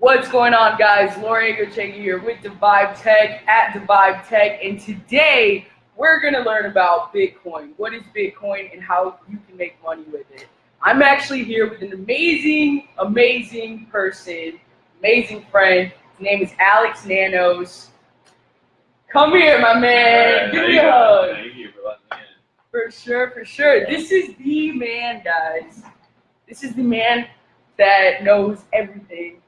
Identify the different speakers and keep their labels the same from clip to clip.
Speaker 1: What's going on, guys? Laura Egochegi here with Devive Tech at Devive Tech, and today we're going to learn about Bitcoin. What is Bitcoin and how you can make money with it? I'm actually here with an amazing, amazing person, amazing friend. His name is Alex Nanos. Come here, my man.
Speaker 2: Right,
Speaker 1: Give me a hug.
Speaker 2: Thank you for letting me in.
Speaker 1: For sure, for sure. This is the man, guys. This is the man that knows everything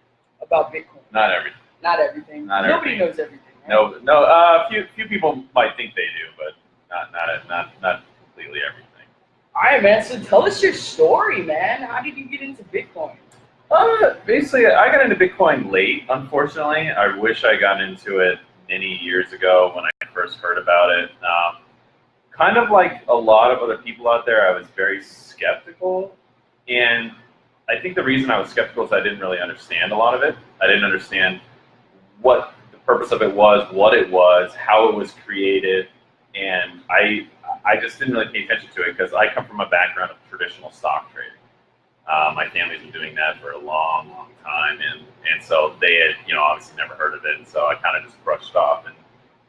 Speaker 1: about Bitcoin.
Speaker 2: Not everything.
Speaker 1: Not everything.
Speaker 2: Not
Speaker 1: Nobody
Speaker 2: everything.
Speaker 1: knows everything. Right?
Speaker 2: No, no. Uh, few few people might think they do, but not not not not completely everything.
Speaker 1: All right, man. So tell us your story, man. How did you get into Bitcoin?
Speaker 2: Uh, basically, I got into Bitcoin late. Unfortunately, I wish I got into it many years ago when I first heard about it. Um, kind of like a lot of other people out there, I was very skeptical, and I think the reason I was skeptical is I didn't really understand a lot of it. I didn't understand what the purpose of it was, what it was, how it was created, and I I just didn't really pay attention to it because I come from a background of traditional stock trading. Uh, my family's been doing that for a long, long time, and and so they had you know obviously never heard of it, and so I kind of just brushed off. And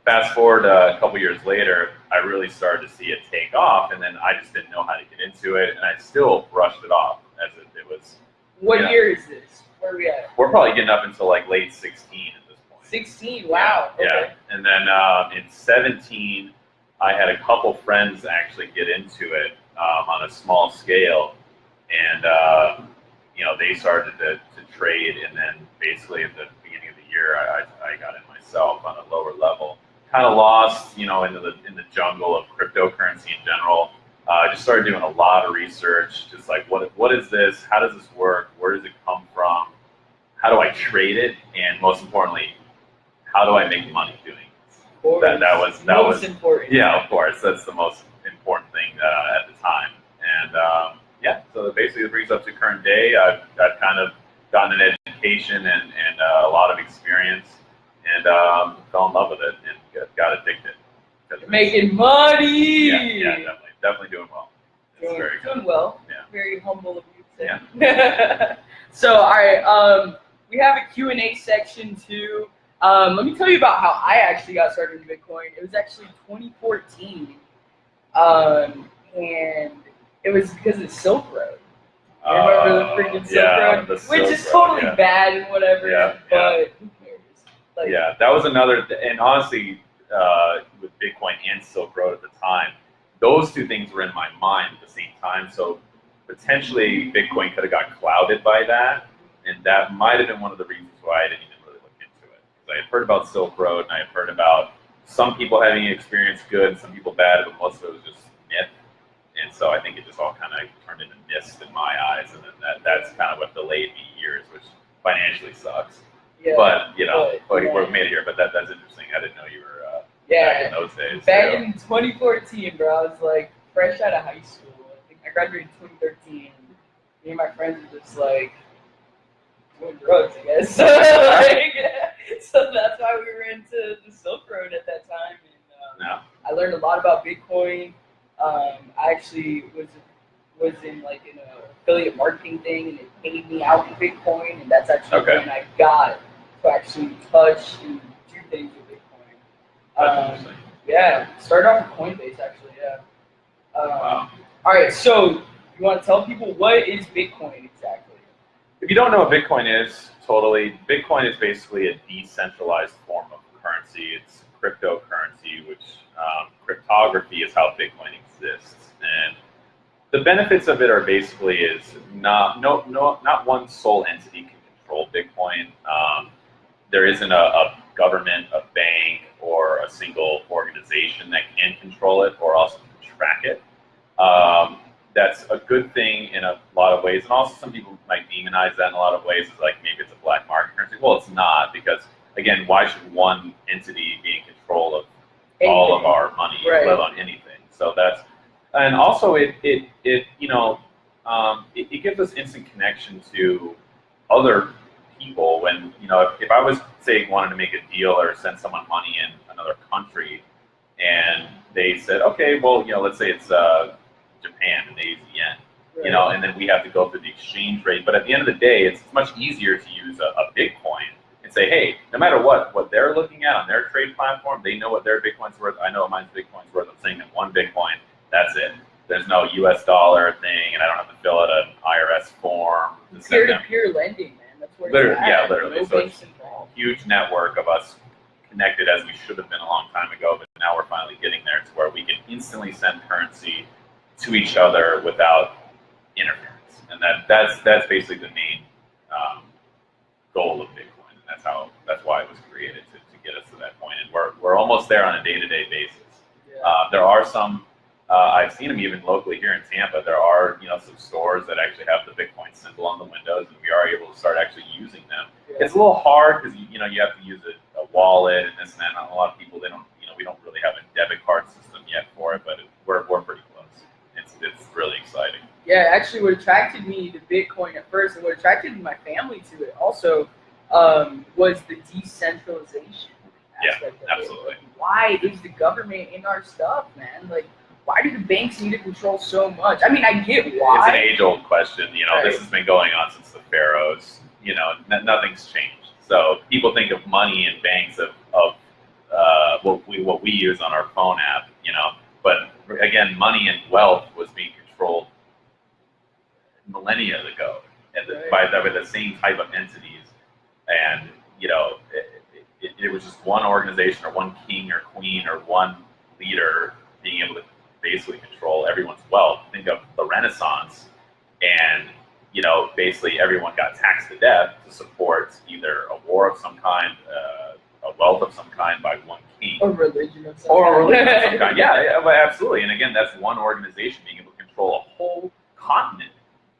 Speaker 2: fast forward uh, a couple years later, I really started to see it take off, and then I just didn't know how to get into it, and I still brushed it off as if it was.
Speaker 1: What year is this? Where are we at?
Speaker 2: We're probably getting up until like late 16 at this point.
Speaker 1: 16. Wow.
Speaker 2: Yeah.
Speaker 1: Okay.
Speaker 2: yeah. And then uh, in 17, I had a couple friends actually get into it um, on a small scale. And, uh, you know, they started to, to trade. And then basically at the beginning of the year, I, I I got in myself on a lower level. Kind of lost, you know, into the, in the jungle of cryptocurrency in general. Uh, I just started doing a lot of research, just like what what is this? How does this work? Where does it come from? How do I trade it? And most importantly, how do I make money doing
Speaker 1: course.
Speaker 2: That that was that
Speaker 1: Most
Speaker 2: was
Speaker 1: important.
Speaker 2: yeah, of course. That's the most important thing uh, at the time. And um, yeah, so that basically it brings up to current day. I've, I've kind of gotten an education and, and uh, a lot of experience and um, fell in love with it and got addicted.
Speaker 1: Making money.
Speaker 2: yeah, yeah, definitely, definitely doing well.
Speaker 1: Doing,
Speaker 2: very good.
Speaker 1: doing well.
Speaker 2: Yeah.
Speaker 1: Very humble of you to say. so, all right, um, we have a Q&A section too. Um, let me tell you about how I actually got started in Bitcoin. It was actually 2014, um, and it was because of Silk Road. You remember the
Speaker 2: Uh,
Speaker 1: freaking Silk
Speaker 2: yeah,
Speaker 1: Road? Which is
Speaker 2: Road,
Speaker 1: totally
Speaker 2: yeah.
Speaker 1: bad and whatever,
Speaker 2: Yeah,
Speaker 1: but who cares? Like,
Speaker 2: yeah, that was another, and honestly, uh, Bitcoin and Silk Road at the time, those two things were in my mind at the same time. So potentially Bitcoin could have got clouded by that, and that might have been one of the reasons why I didn't even really look into it. Because I had heard about Silk Road, and I had heard about some people having experience good, some people bad, but most of it was just myth. And so I think it just all kind of turned into mist in my eyes, and then that, that's kind of what delayed me years, which financially sucks.
Speaker 1: yeah,
Speaker 2: But you know,
Speaker 1: but, yeah.
Speaker 2: we're made it here. But that that's interesting. I didn't know you were
Speaker 1: yeah.
Speaker 2: back in those days.
Speaker 1: Back in 2014, bro, I was like fresh out of high school. I think I graduated in 2013. Me and my friends were just like doing drugs, I guess. like, so that's why we were into the Silk Road at that time. And um,
Speaker 2: no.
Speaker 1: I learned a lot about Bitcoin. Um, I actually was was in like in a affiliate marketing thing, and it paid me out in Bitcoin, and that's actually
Speaker 2: Okay.
Speaker 1: when I got to actually touch and do things with Bitcoin.
Speaker 2: That's
Speaker 1: Um, yeah, started off with Coinbase actually. Yeah. Um,
Speaker 2: Wow.
Speaker 1: All right, so you want to tell people what is Bitcoin exactly?
Speaker 2: If you don't know what Bitcoin is, totally, Bitcoin is basically a decentralized form of currency. It's cryptocurrency, which um, cryptography is how Bitcoin exists. And the benefits of it are basically is not no no not one sole entity can control Bitcoin. Um, there isn't a, a government, a bank, or a single organization that can control it or also can track it. Um, that's a good thing in a lot of ways, and also some people might demonize that in a lot of ways. It's like maybe it's a black market currency. Well, it's not because again, why should one entity be in control of all of our money,
Speaker 1: Right.
Speaker 2: let alone anything? So that's and also it it it you know um, it, it gives us instant connection to other people when you know if, if I was say wanted to make a deal or send someone money in another country and they said okay well you know let's say it's uh, Japan and they use the yen you know, and then we have to go through the exchange rate. But at the end of the day, it's much easier to use a, a Bitcoin and say, hey, no matter what what they're looking at on their trade platform, they know what their Bitcoin's worth. I know what mine's Bitcoin's worth. I'm saying that one Bitcoin, that's it. There's no U.S. dollar thing, and I don't have to fill out an IRS form. to
Speaker 1: Peer to
Speaker 2: them.
Speaker 1: peer lending, where
Speaker 2: Literally,
Speaker 1: at.
Speaker 2: yeah, literally.
Speaker 1: No
Speaker 2: So
Speaker 1: banks
Speaker 2: it's-
Speaker 1: involved.
Speaker 2: huge network of us connected as we should have been a long time ago, but now we're finally getting there to where we can instantly send currency to each other without interference. And that that's that's basically the main um, goal of Bitcoin. And that's how that's why it was created to, to get us to that point. And we're we're almost there on a day to day basis.
Speaker 1: Yeah.
Speaker 2: Uh, there are some. Uh, I've seen them even locally here in Tampa. There are, you know, some stores that actually have the Bitcoin symbol on the windows, and we are able to start actually using them.
Speaker 1: Yeah.
Speaker 2: It's a little hard because you, you know you have to use a, a wallet and this and that. And a lot of people they don't, you know, we don't really have a debit card system yet for it, but it, we're we're pretty close. It's it's really exciting.
Speaker 1: Yeah, actually, what attracted me to Bitcoin at first, and what attracted my family to it also, um, was the decentralization.
Speaker 2: Yeah,
Speaker 1: aspect of it.
Speaker 2: absolutely.
Speaker 1: Like, why is the government in our stuff, man? Like, why do the banks need to control so much? I mean, I get why.
Speaker 2: It's an age-old question. You know, this has been going on since the pharaohs. You know, n- nothing's changed. So people think of money and banks of, of uh, what we what we use on our phone app. You know, but again, money and wealth was being controlled millennia ago, and the, by, the, by the same type of entities. And you know, it, it, it was just one organization or one king or queen or one leader being able to basically control everyone's wealth. Think of the Renaissance, and you know, basically everyone got taxed to death to support either a war of some kind, uh, a wealth of some kind by one king,
Speaker 1: A religion of some
Speaker 2: or a
Speaker 1: kind.
Speaker 2: religion of some kind. Yeah, yeah, but absolutely. And again, that's one organization being able to control a whole continent.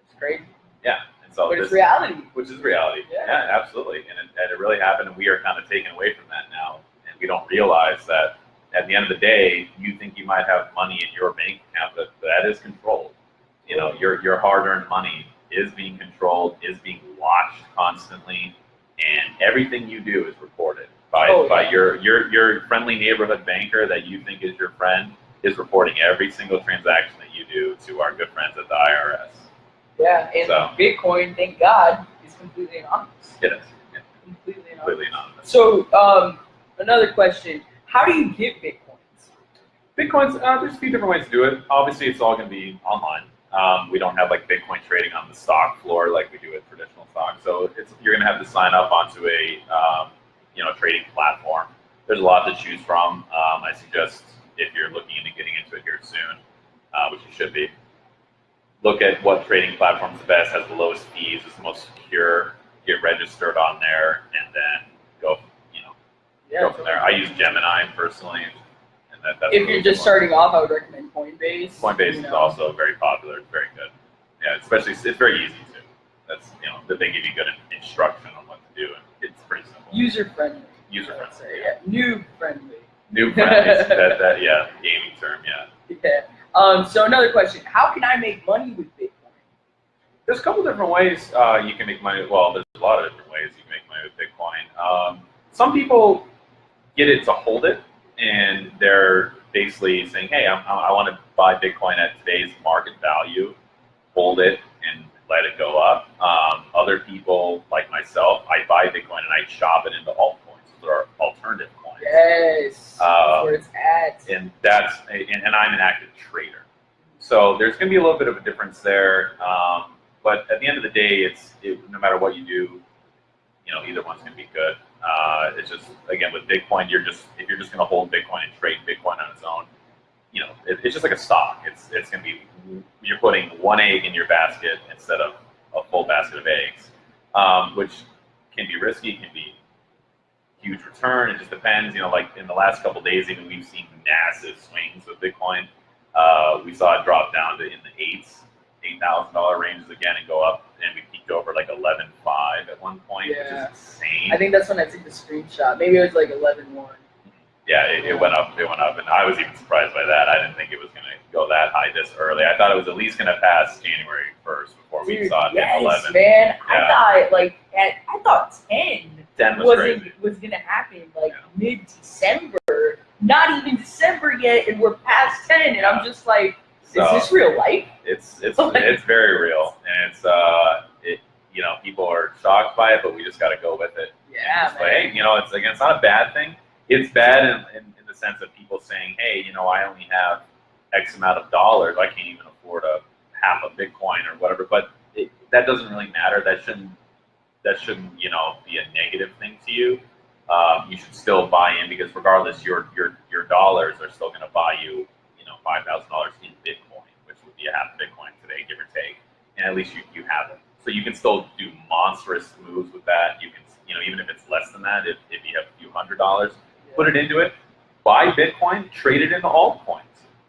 Speaker 1: It's crazy,
Speaker 2: Yeah, and so
Speaker 1: but
Speaker 2: this,
Speaker 1: it's reality.
Speaker 2: which is reality.
Speaker 1: Yeah.
Speaker 2: Yeah, absolutely. And it, and it really happened, and we are kind of taken away from that now. And we don't realize that at the end of the day, you think you might have money in your bank account, but that is controlled. You know, your your hard-earned money is being controlled, is being watched constantly, and everything you do is recorded by
Speaker 1: Oh,
Speaker 2: by
Speaker 1: yeah.
Speaker 2: your your your friendly neighborhood banker that you think is your friend is reporting every single transaction that you do to our good friends at the IRS.
Speaker 1: Yeah, and
Speaker 2: So.
Speaker 1: Bitcoin, thank God, is completely anonymous.
Speaker 2: It is yeah,
Speaker 1: Completely anonymous.
Speaker 2: completely anonymous.
Speaker 1: So, um, another question: How do you get bitcoins?
Speaker 2: Bitcoin's uh, there's a few different ways to do it. Obviously, it's all going to be online. Um, we don't have like Bitcoin trading on the stock floor like we do with traditional stock. So you're going to have to sign up onto a um, you know trading platform. There's a lot to choose from. Um, I suggest if you're looking into getting into it here soon, uh, which you should be, look at what trading platform is the best, has the lowest fees, is the most secure. Get registered on there, and then go. Go from there. I use Gemini personally, and that, that's
Speaker 1: if
Speaker 2: really
Speaker 1: you're just
Speaker 2: one.
Speaker 1: starting off, I would recommend Coinbase.
Speaker 2: Coinbase
Speaker 1: you
Speaker 2: is
Speaker 1: know.
Speaker 2: also very popular. It's very good. Yeah, especially it's very easy too. That's you know that they give you good instruction on what to do, and it's pretty simple.
Speaker 1: user friendly.
Speaker 2: User friendly.
Speaker 1: say, yeah. New friendly.
Speaker 2: New friendly. that that yeah, gaming term. Yeah.
Speaker 1: Yeah. Um, so another question: How can I make money with Bitcoin?
Speaker 2: There's a couple different ways uh, you can make money. Well, there's a lot of different ways you can make money with Bitcoin. Um, some people get it to hold it, and they're basically saying, "Hey, I'm, I want to buy Bitcoin at today's market value, hold it, and let it go up." Um, other people, like myself, I buy Bitcoin and I chop it into altcoins, or alternative coins,
Speaker 1: Yes. That's where it's at.
Speaker 2: and that's and, and I'm an active trader. So there's going to be a little bit of a difference there. Um, but at the end of the day, it's it, no matter what you do, you know, either one's going to be good. Uh, it's just again with Bitcoin, you're just if you're just going to hold Bitcoin and trade Bitcoin on its own, you know, it, it's just like a stock. It's it's going to be you're putting one egg in your basket instead of a full basket of eggs, um, which can be risky, can be huge return. It just depends. You know, like in the last couple days, even we've seen massive swings with Bitcoin. Uh, we saw it drop down to in the eights, eight thousand dollar ranges again, and go up, and we peaked over like eleven five at one point,
Speaker 1: Yeah.
Speaker 2: which is insane.
Speaker 1: I think that's when I took the screenshot. Maybe it was like 11-1.
Speaker 2: yeah, it, it went up, it went up, and I was even surprised by that. I didn't think it was going to go that high this early. I thought it was at least going to pass January first before we saw it
Speaker 1: yes,
Speaker 2: hit eleven.
Speaker 1: man. I thought like at I thought 10
Speaker 2: Ten was
Speaker 1: wasn't was gonna happen like
Speaker 2: Yeah.
Speaker 1: mid December. Not even December yet, and we're past 10, and I'm just like, is
Speaker 2: So-
Speaker 1: this real life?
Speaker 2: It's it's it's very real, and it's uh it you know, people are shocked by it, but we just got to go with it.
Speaker 1: Yeah,
Speaker 2: like, you know, it's again, it's not a bad thing. It's bad in, in, in the sense of people saying, hey, you know, I only have X amount of dollars. I can't even afford a half a Bitcoin or whatever. But it, that doesn't really matter. That shouldn't that shouldn't you know be a negative thing to you. Um, you should still buy in because regardless, your your your dollars are still going to buy you you know five thousand dollars in Bitcoin, which would be a half Bitcoin today, give or take. And at least you, you have it. So you can still do monstrous moves with that. You can you know even if it's less than that, if, if you have a few hundred dollars, put it into it, buy Bitcoin, trade it into altcoins.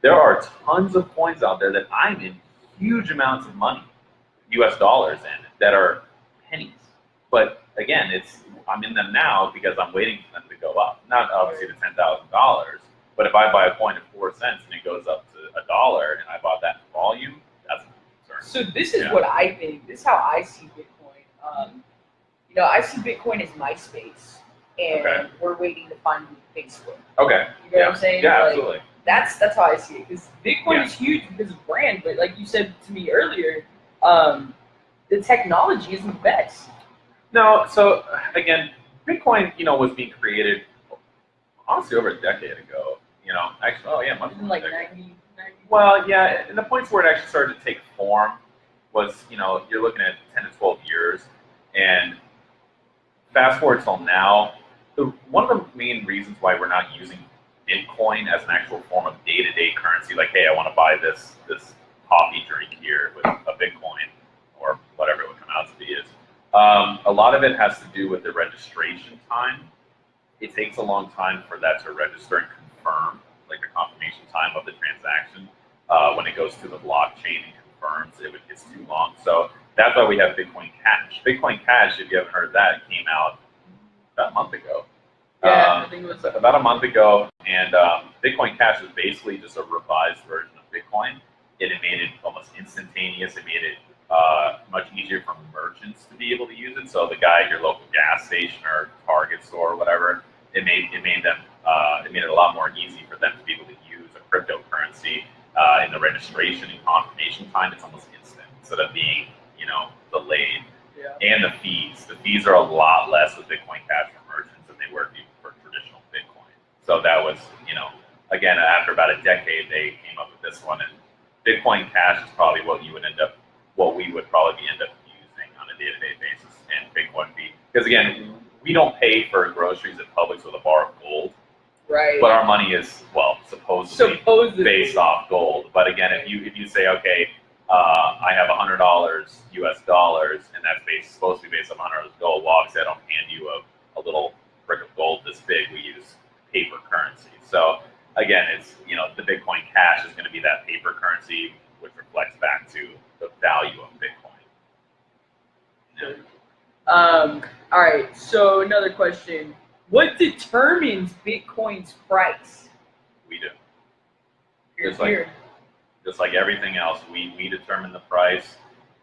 Speaker 2: There are tons of coins out there that I'm in huge amounts of money, US dollars in, that are pennies. But again, it's I'm in them now because I'm waiting for them to go up. Not obviously to ten thousand dollars, but if I buy a coin at four cents and it goes up to a dollar and I bought that in volume.
Speaker 1: So this is
Speaker 2: Yeah.
Speaker 1: what I think. This is how I see Bitcoin. Um, you know, I see Bitcoin as MySpace, and
Speaker 2: Okay.
Speaker 1: we're waiting to find Facebook.
Speaker 2: Okay.
Speaker 1: You know
Speaker 2: yeah.
Speaker 1: what I'm saying?
Speaker 2: Yeah,
Speaker 1: Like,
Speaker 2: absolutely.
Speaker 1: That's that's how I see it. Because Bitcoin
Speaker 2: Yeah.
Speaker 1: is huge because of brand, but like you said to me earlier, um, the technology isn't the best.
Speaker 2: No, so again, Bitcoin, you know, was being created honestly over a decade ago. You know, actually, oh yeah, much more
Speaker 1: like
Speaker 2: than
Speaker 1: 90, 90
Speaker 2: Well, yeah, and the points where it actually started to take form was, you know, you're looking at 10 to 12 years, and fast forward till now, the, one of the main reasons why we're not using Bitcoin as an actual form of day-to-day currency, like, hey, I want to buy this this coffee drink here with a Bitcoin or whatever it would come out to be, is um, a lot of it has to do with the registration time. It takes a long time for that to register and confirm, like the confirmation time of the transaction. Uh, when it goes to the blockchain and confirms, it would, it's too long. So that's why we have Bitcoin Cash. Bitcoin Cash, if you haven't heard that, came out about a month ago.
Speaker 1: Yeah,
Speaker 2: Um,
Speaker 1: I think it was.
Speaker 2: about a month ago, and um, Bitcoin Cash is basically just a revised version of Bitcoin. It, it made it almost instantaneous. It made it uh, much easier for merchants to be able to use it. So the guy at your local gas station or Target store or whatever, it made it made them uh, it made it a lot more easy for them to be able to use a cryptocurrency uh, in the registration and confirmation time. It's almost instant instead of being you know delayed
Speaker 1: Yeah.
Speaker 2: and the fees. The fees are a lot less with Bitcoin Cash for merchants than they were for traditional Bitcoin. So that was, you know, again, after about a decade, they came up with this one, and Bitcoin Cash is probably what you would end up, what we would probably end up using on a day-to-day basis, and Bitcoin fee. because again, we don't pay for groceries at Publix with a bar of gold,
Speaker 1: Right.
Speaker 2: but our money is well supposedly
Speaker 1: Supposedly.
Speaker 2: based off gold. But again, if you if you say, okay, uh, I have hundred dollars U.S. dollars, and that's based, supposed to be based on hundred dollars gold, well, obviously I don't hand you a, a little brick of gold this big. We use paper currency. So again, it's you know the Bitcoin Cash is going to be that paper currency, which reflects back to the value of Bitcoin. Yeah.
Speaker 1: Um, all right. So another question: What determines Bitcoin's price?
Speaker 2: We do.
Speaker 1: Here,
Speaker 2: Just like-
Speaker 1: here.
Speaker 2: just like everything else, we, we determine the price.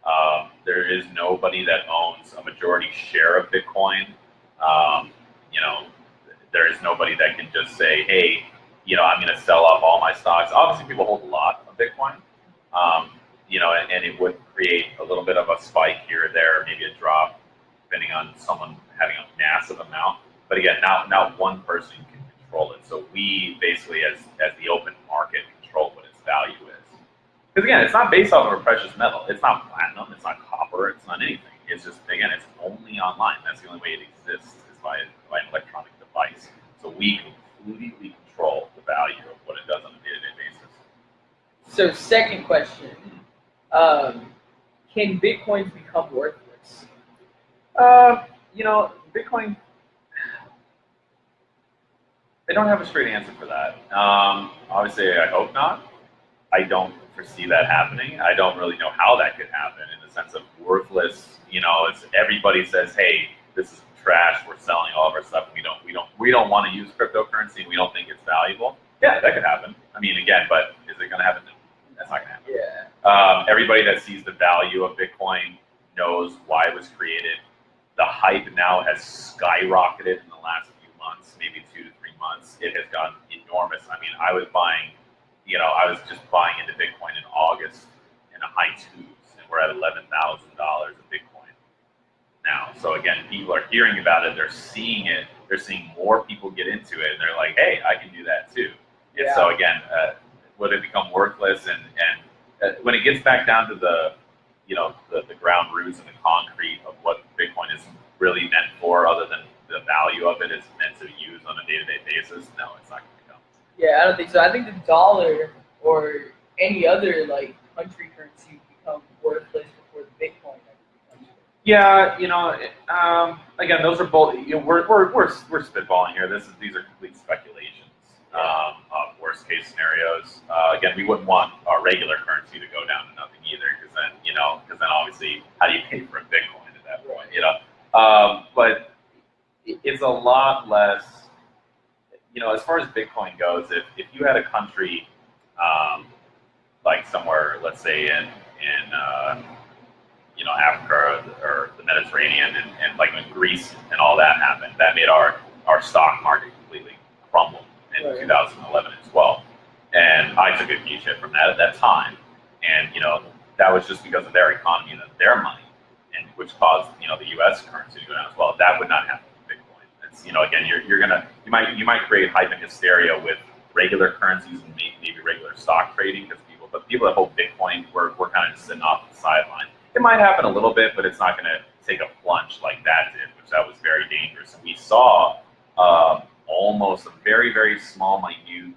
Speaker 2: Um, there is nobody that owns a majority share of Bitcoin. Um, you know, there is nobody that can just say, hey, you know, I'm going to sell off all my stocks. Obviously, people hold a lot of Bitcoin, um, you know, and, and it would create a little bit of a spike here or there, maybe a drop, depending on someone having a massive amount. But again, not, not one person can control it. So we basically, as, as the open market, control what its value is. Because again, it's not based off of a precious metal. It's not platinum. It's not copper. It's not anything. It's just again, it's only online. That's the only way it exists is by, by an electronic device. So we completely control the value of what it does on a day-to-day basis.
Speaker 1: So second question: um, Can bitcoins become worthless?
Speaker 2: Uh, you know, Bitcoin. I don't have a straight answer for that. Um, obviously, I hope not. I don't foresee that happening. I don't really know how that could happen in the sense of worthless. You know, it's everybody says, "Hey, this is trash. We're selling all of our stuff. We don't, we don't, we don't want to use cryptocurrency. We don't think it's valuable." Yeah, that could happen. I mean, again, but is it going to happen? That's not going to happen.
Speaker 1: Yeah.
Speaker 2: Um, everybody that sees the value of Bitcoin knows why it was created. The hype now has skyrocketed in the last few months, maybe two to months. It has gotten enormous. I mean, I was buying, you know, I was just buying into Bitcoin in August in the high twos, and we're at eleven thousand dollars of Bitcoin. now. So again, people are hearing about it, they're seeing it, they're seeing more people get into it, and they're like, hey, I can do that too. And so again, uh, would it become worthless? And and uh, when it gets back down to the, you know, the, the ground roots and the concrete of what Bitcoin is really meant for, other than the value of it is meant to use on a day-to-day basis, no, it's not going to become.
Speaker 1: Yeah, I don't think so. I think the dollar or any other like country currency become worthless before the Bitcoin ever becomes worthless.
Speaker 2: Yeah, you know, um, again, those are both. You know, we're, we're, we're, we're spitballing here. This is these are complete speculations um, of worst case scenarios. Uh, again, we wouldn't want our regular currency to go down to nothing either, because then you know, because then obviously, how do you pay for a Bitcoin at that point? You know, um, but it- it's a lot less. You know, as far as Bitcoin goes, if if you had a country, um, like somewhere, let's say in in uh, you know, Africa or, or the Mediterranean and, and like when Greece and all that happened, that made our, our stock market completely crumble in
Speaker 1: Right.
Speaker 2: 2011 and 12. And I took a huge hit from that at that time. And, you know, that was just because of their economy and their money, and which caused, you know, the U.S. currency to go down as well. That would not happen. You know, again, you're, you're gonna, you might, you might create hype and hysteria with regular currencies and maybe, regular stock trading because people, but people that hold Bitcoin, we're, we're kind of just sitting off the sideline. It might happen a little bit, but it's not going to take a plunge like that did, which that was very dangerous. And we saw um, almost a very, very small, minute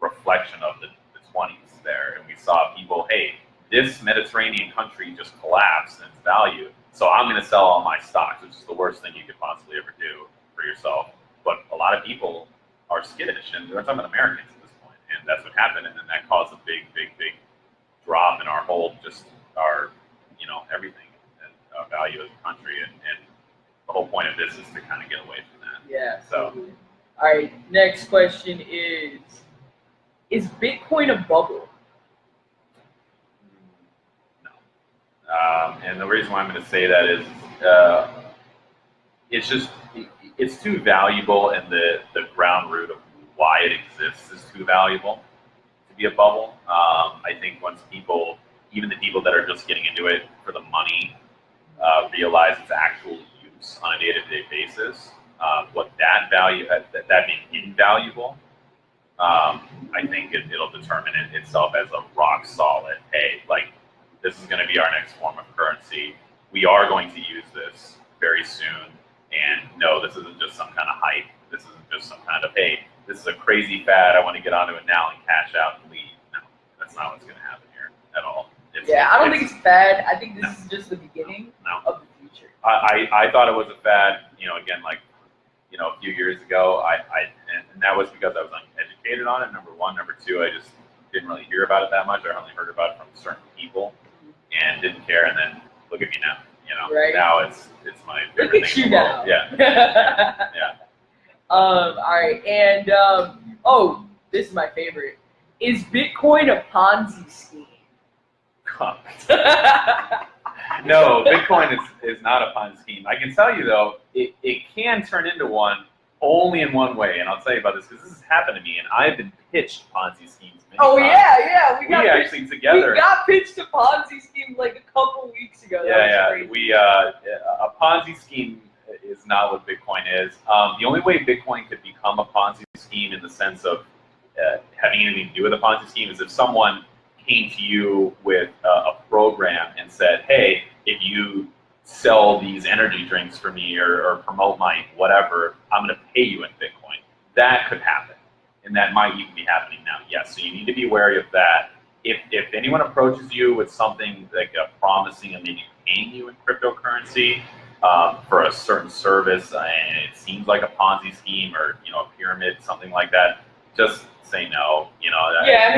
Speaker 2: reflection of the, the 20s there. And we saw people, hey, this Mediterranean country just collapsed in its value, so I'm going to sell all my stocks, which is the worst thing you could possibly ever do for yourself. But a lot of people are skittish, and we're talking about Americans at this point, and that's what happened, and then that caused a big, big, big drop in our whole, just our, you know, everything, and uh, value as a country, and, and the whole point of this is to kind of get away from that.
Speaker 1: Yeah.
Speaker 2: So-
Speaker 1: All right. Next question is: Is Bitcoin a bubble?
Speaker 2: No. Um, and the reason why I'm going to say that is uh, it's just it's too valuable, and the the ground root of why it exists is too valuable to be a bubble. Um, I think once people, even the people that are just getting into it for the money, uh, realize its actual use on a day-to-day basis, uh, what that value that, that being invaluable. Um, I think it, it'll determine it itself as a rock solid. Hey, like this is going to be our next form of currency. We are going to use this very soon. And no, this isn't just some kind of hype. This isn't just some kind of, hey, this is a crazy fad. I want to get onto it now and cash out and leave. No, that's not what's going to happen here at all. It's,
Speaker 1: Yeah, I don't think it's bad. I think this
Speaker 2: No.
Speaker 1: is just the beginning
Speaker 2: No.
Speaker 1: of the future.
Speaker 2: I, I, I thought it was a fad, you know, again, like, you know, a few years ago. I, I and, and that was because I was uneducated on it, number one. Number two, I just didn't really hear about it that much. I only heard about it from certain people mm-hmm. and didn't care. And then look at me now. You know,
Speaker 1: Right.
Speaker 2: now it's it's my
Speaker 1: Look at you
Speaker 2: in the world.
Speaker 1: now.
Speaker 2: Yeah. Yeah.
Speaker 1: Um. All right. And um. Oh, this is my favorite. Is Bitcoin a Ponzi scheme?
Speaker 2: no, Bitcoin is, is not a Ponzi scheme. I can tell you though, it, it can turn into one only in one way, and I'll tell you about this because this has happened to me, and I've been pitched Ponzi schemes.
Speaker 1: Oh
Speaker 2: times.
Speaker 1: yeah, yeah. We
Speaker 2: we
Speaker 1: got pitched,
Speaker 2: actually together.
Speaker 1: we got pitched a Ponzi scheme like a couple weeks ago. That
Speaker 2: yeah, yeah.
Speaker 1: crazy.
Speaker 2: We uh, a Ponzi scheme is not what Bitcoin is. Um, the only way Bitcoin could become a Ponzi scheme in the sense of uh, having anything to do with a Ponzi scheme is if someone came to you with a, a program and said, "Hey, if you sell these energy drinks for me or, or promote my whatever, I'm going to pay you in Bitcoin." That could happen, and that might even be happening now. Yes, so you need to be wary of that. If if anyone approaches you with something like a promising and maybe paying you in cryptocurrency um, for a certain service, uh, and it seems like a Ponzi scheme or you know a pyramid, something like that, just say no. You know, that-
Speaker 1: Yeah.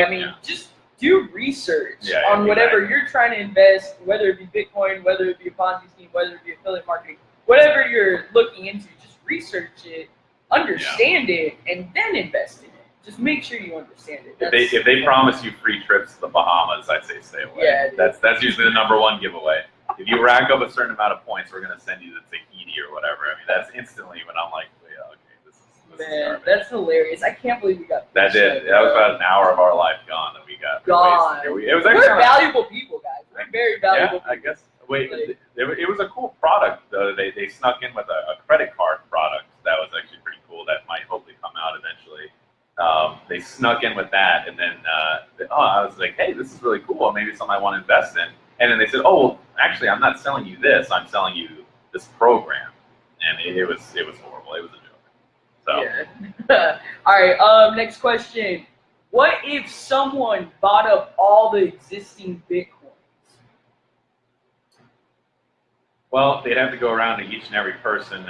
Speaker 1: I mean, I mean
Speaker 2: Yeah.
Speaker 1: just do research
Speaker 2: Yeah, yeah,
Speaker 1: on whatever
Speaker 2: exactly.
Speaker 1: you're trying to invest, whether it be Bitcoin, whether it be a Ponzi scheme, whether it be affiliate marketing, whatever you're looking into, just research it, understand it, and then invest in it. Just make sure you understand it.
Speaker 2: If they if they promise you free trips to the Bahamas, I'd say stay away.
Speaker 1: Yeah,
Speaker 2: that's that's usually the number one giveaway. If you rack up a certain amount of points, we're gonna send you the Tahiti or whatever. I mean, that's instantly when I'm like, yeah, okay, this is this
Speaker 1: Man, that's hilarious. I can't believe we got
Speaker 2: That did. That was about an hour of our life gone we got.
Speaker 1: Gone.
Speaker 2: wasted. We- It was
Speaker 1: We're
Speaker 2: actually
Speaker 1: valuable people, guys. We're very valuable.
Speaker 2: Yeah, I guess. Wait,
Speaker 1: Like-
Speaker 2: it, it was a cool product though. They they snuck in with a, a credit card product that was actually pretty cool. That might hopefully come out eventually. Um, they snuck in with that, and then uh, they- oh, I was like, hey, this is really cool. Maybe something I want to invest in. And then they said, oh, well, actually, I'm not selling you this. I'm selling you this program. And it, it was it was horrible. It was a joke. So
Speaker 1: Yeah. all right. Um. Next question. What if someone bought up all the existing bitcoins?
Speaker 2: well, they'd have to go around to each and every person,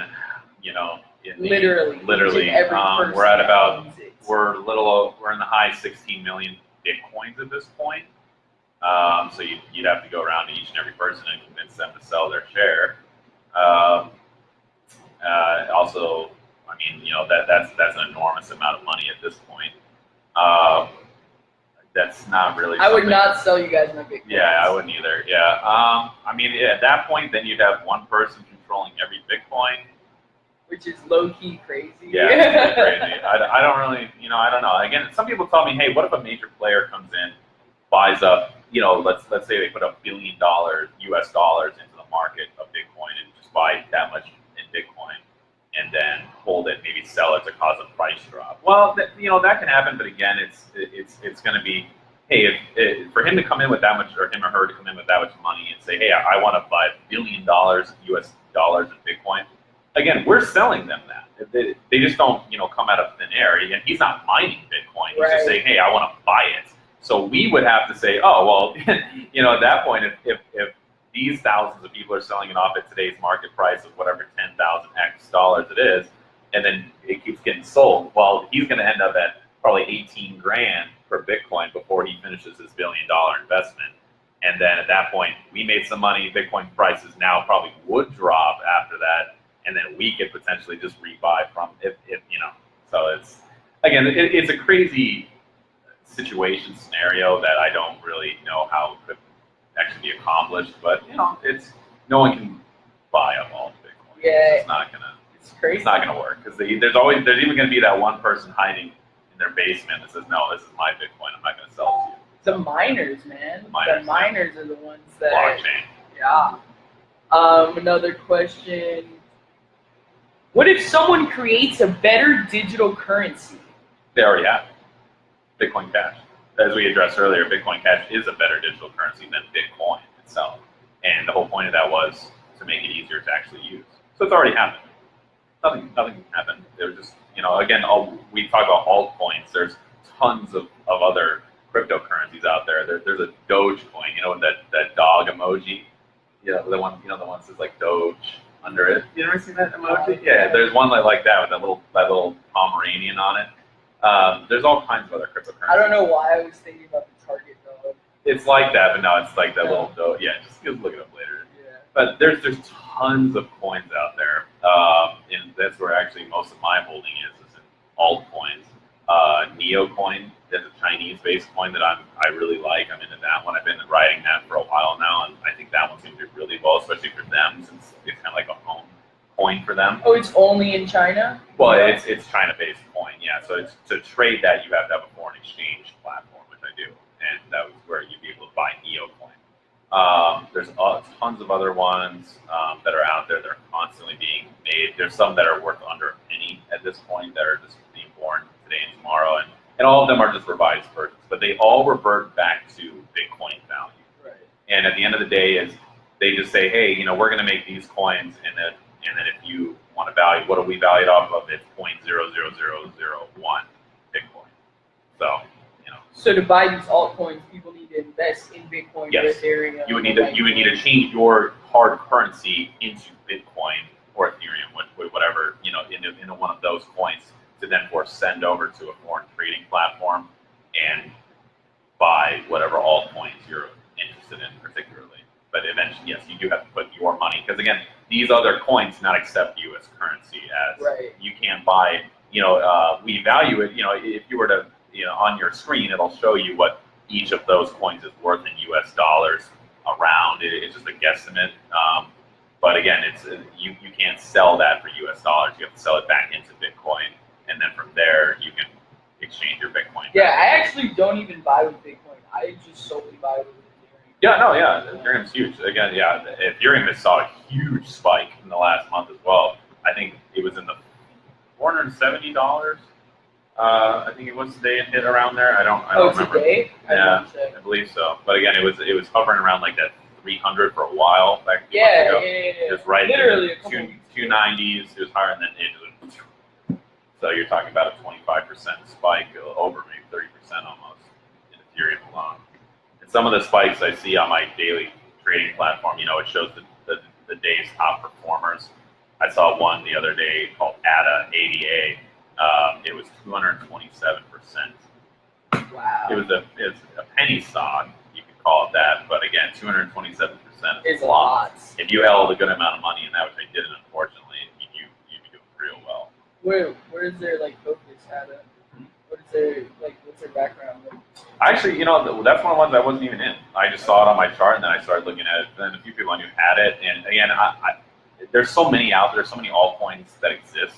Speaker 2: you know, in the,
Speaker 1: Literally.
Speaker 2: literally. Um, we're at about we're a little we're in the high 16 million bitcoins at this point. Um, so you'd, you'd have to go around to each and every person and convince them to sell their share. Um, uh, also, I mean, you know that that's that's an enormous amount of money at this point. Um, that's not really.
Speaker 1: I would not sell you guys my Bitcoin.
Speaker 2: Yeah, I wouldn't either. Yeah. Um, I mean, yeah, at that point, then you'd have one person controlling every Bitcoin.
Speaker 1: Which is low key crazy.
Speaker 2: Yeah, crazy. I, I don't really, you know, I don't know. Again, some people tell me, hey, what if a major player comes in, buys up, you know, let's let's say they put a billion dollars, U.S. dollars into the market of Bitcoin and just buy that much in Bitcoin, and then hold it, maybe sell it to cause a price drop. Well, that, you know, that can happen, but again, it's it's it's going to be, hey, if, if for him to come in with that much, or him or her to come in with that much money and say, hey, I, I want to buy a billion dollars U.S. dollars in Bitcoin again, we're selling them that. They, they just don't, you know, come out of thin air. And he's not mining Bitcoin. He's
Speaker 1: Right.
Speaker 2: just saying, hey, I want to buy it. So we would have to say, oh, well, you know, at that point, if, if, if these thousands of people are selling it off at today's market price of whatever 10,000 X dollars it is, and then it keeps getting sold, well, he's going to end up at probably 18 grand per Bitcoin before he finishes his billion dollar investment. And then at that point, we made some money. Bitcoin prices now probably would drop after that and then we could potentially just rebuy from if, if you know. So it's again, it, it's a crazy situation scenario that I don't really know how it could actually be accomplished. But you know, it's no one can buy up all the Bitcoin.
Speaker 1: Yeah.
Speaker 2: it's not gonna
Speaker 1: It's crazy.
Speaker 2: it's not gonna work because there's always there's even gonna be that one person hiding in their basement that says, no, this is my Bitcoin. I'm not gonna sell it to you.
Speaker 1: The miners, man.
Speaker 2: The miners,
Speaker 1: the miners are the ones that.
Speaker 2: Blockchain.
Speaker 1: Yeah. Um, another question. What if someone creates a better digital currency?
Speaker 2: They already have Bitcoin Cash. As we addressed earlier, Bitcoin Cash is a better digital currency than Bitcoin itself. And the whole point of that was to make it easier to actually use. So it's already happened. Nothing, nothing happened. There's just, you know, again, all, we talk about altcoins. There's tons of, of other cryptocurrencies out there. there. There's a Dogecoin, you know, that, that dog emoji. You know, the one, you know, the one that says like Doge under it. You ever seen that emoji? Yeah, there's one like, like that with that little, that little Pomeranian on it. Um, there's all kinds of other cryptocurrencies.
Speaker 1: I don't know why I was thinking about the target dog.
Speaker 2: It's like that, but no, it's like that little Doge. Yeah, just, just look it up later.
Speaker 1: Yeah.
Speaker 2: But there's there's tons of coins out there, um, and that's where actually most of my holding is, is in altcoins. Uh, Neocoin, that's a Chinese-based coin that I'm I really like. I'm into that one. I've been riding that for a while now, and I think that one's going to do really well, especially for them since it's kind of like a home coin for them.
Speaker 1: Oh, it's only in China.
Speaker 2: Well, it's it's China-based coin, yeah. So it's, to trade that, you have to have a foreign exchange platform, which I do, and that was where you'd be able to buy Neocoin. Um, there's uh, tons of other ones um, that are out there that are constantly being made. There's some that are worth under a penny at this point that are just being born today and tomorrow, and, and all of them are just revised versions, but they all revert back to Bitcoin value.
Speaker 1: Right.
Speaker 2: And at the end of the day, is they just say, hey, you know, we're going to make these coins, and then and then if you want to value, what do we value it off of? It's point zero zero zero zero one Bitcoin. So
Speaker 1: So to buy these altcoins, people need to invest in Bitcoin
Speaker 2: Yes.
Speaker 1: or Ethereum.
Speaker 2: you would need to you would need to change your hard currency into Bitcoin or Ethereum, what- what- whatever you know, into, into one of those coins to then for send over to a foreign trading platform and buy whatever altcoins you're interested in particularly. But eventually, yes, you do have to put your money because again, these other coins do not accept U.S. currency as
Speaker 1: Right.
Speaker 2: you can't buy. You know, uh, we value it. You know, if you were to, you know, on your screen, it'll show you what each of those coins is worth in U.S. dollars around. It, it's just a guesstimate. Um, but again, it's uh, you you can't sell that for U.S. dollars. You have to sell it back into Bitcoin, and then from there you can exchange your Bitcoin.
Speaker 1: Yeah, I actually don't even buy with Bitcoin. I just solely buy with Ethereum.
Speaker 2: Yeah, no, yeah, Ethereum's huge. Again, yeah, Ethereum has saw a huge spike in the last month as well. I think it was in the four hundred seventy dollars. Uh, I think it was today it hit around there. I don't, I
Speaker 1: Oh,
Speaker 2: don't remember.
Speaker 1: today?
Speaker 2: Yeah.
Speaker 1: don't.
Speaker 2: I believe so. But again, it was it was hovering around like that three hundred for a while back
Speaker 1: Yeah, yeah, yeah, yeah.
Speaker 2: It was right
Speaker 1: Literally a
Speaker 2: in
Speaker 1: couple
Speaker 2: two
Speaker 1: weeks
Speaker 2: two
Speaker 1: ago.
Speaker 2: nineties. It was higher than it was. So you're talking about a twenty five percent spike, over maybe thirty percent almost in Ethereum alone. And some of the spikes I see on my daily trading platform, you know, it shows the the, the day's top performers. I saw one the other day called ADA ADA. Um, it was two hundred twenty seven percent
Speaker 1: Wow.
Speaker 2: it was a it's a penny stock, you could call it that, but again, 227 percent
Speaker 1: is a lot.
Speaker 2: If you held a good amount of money in that, which I didn't, unfortunately, you you you'd be doing real well.
Speaker 1: Where where is their like focus at? it? What is their like what's their background? Like,
Speaker 2: Actually, you know, that's one of the ones I wasn't even in. I just saw it on my chart, and then I started looking at it. Then a few people I knew had it, and again, I, I, there's so many out there, so many altcoins that exist.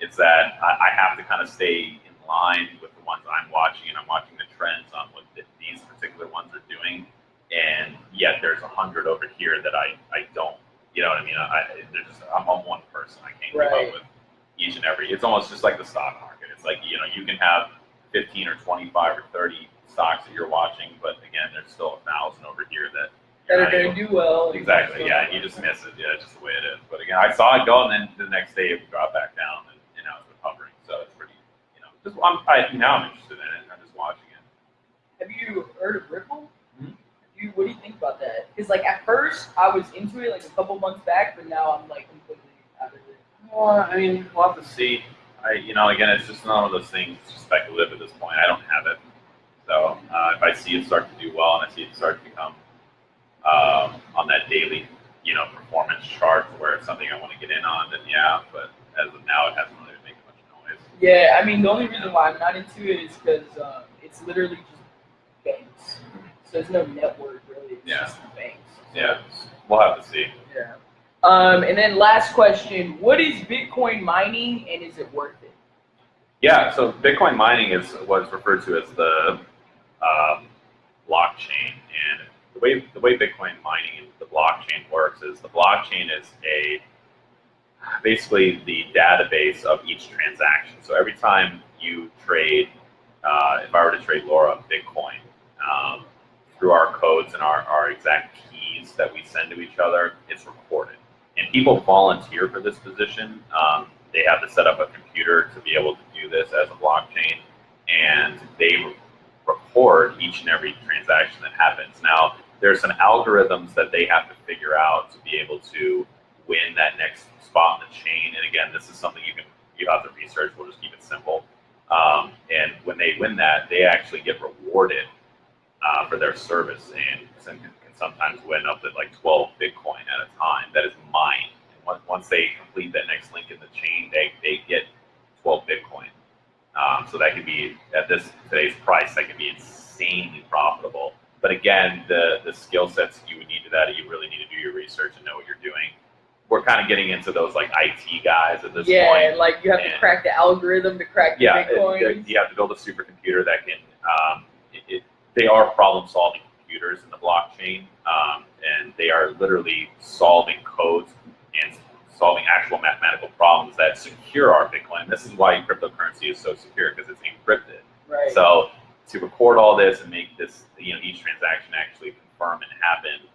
Speaker 2: It's that I, I have to kind of stay in line with the ones I'm watching, and I'm watching the trends on what th- these particular ones are doing. And yet, there's a hundred over here that I, I don't. You know what I mean? I, there's just I'm, I'm one person. I can't keep
Speaker 1: Right.
Speaker 2: up with each and every. It's almost just like the stock market. It's like you know you can have 15 or 25 or 30 stocks that you're watching, but again, there's still a thousand over here that
Speaker 1: that
Speaker 2: you're
Speaker 1: gonna do well.
Speaker 2: Exactly. Yeah, you just miss it. Yeah, just the way it is. But again, I saw it go, and then the next day it dropped back down, and you know it's been hovering. So it's pretty. You know, just I'm I, now I'm interested in it. I'm just watching it.
Speaker 1: Have you heard of Ripple?
Speaker 2: Mhm.
Speaker 1: You, what do you think about that? Because like at first I was into it like a couple months back, but now I'm like completely out of it.
Speaker 2: Well, I mean, we'll have to see. I, you know, again, it's just one of those things. It's just speculative at this point. I don't have it. So uh, if I see it start to do well, and I see it start to become um, on that daily, you know, performance chart where it's something I want to get in on, then yeah. But as of now, it hasn't really been making much noise.
Speaker 1: Yeah, I mean the only reason why I'm not into it is because um, it's literally just banks. So there's no network really. It's
Speaker 2: Yeah.
Speaker 1: just banks.
Speaker 2: Yeah. We'll have to see.
Speaker 1: Yeah. Um, and then last question: What is Bitcoin mining, and is it worth it?
Speaker 2: Yeah, so Bitcoin mining is what's referred to as the um, blockchain, and the way the way Bitcoin mining and the blockchain works is the blockchain is a basically the database of each transaction. So every time you trade, uh, if I were to trade Laura Bitcoin um, through our codes and our, our exact keys that we send to each other, it's recorded. And people volunteer for this position. Um, they have to set up a computer to be able to do this as a blockchain, and they record each and every transaction that happens. Now, there's some algorithms that they have to figure out to be able to win that next spot in the chain. And again, this is something you can you have to research. We'll just keep it simple. Um, and when they win that, they actually get rewarded uh, for their service and some- can sometimes win up to like 12 Bitcoin at a time. That is mined. And once, once they complete that next link in the chain, they, they get 12 Bitcoin. Um, so that could be at this today's price, that could be insanely profitable. But again, the the skill sets you would need to that, you really need to do your research and know what you're doing. We're kind of getting into those like IT guys at this
Speaker 1: yeah,
Speaker 2: point.
Speaker 1: and like you have to crack the algorithm to crack the
Speaker 2: Yeah,
Speaker 1: Bitcoin.
Speaker 2: you have to build a supercomputer that can. Um, it, it, they are problem-solving computers in the blockchain, um, and they are literally solving codes and solving actual mathematical problems that secure our Bitcoin. This is why cryptocurrency is so secure because it's encrypted.
Speaker 1: right.
Speaker 2: So to record all this and make this, you know, each transaction actually confirm and happen,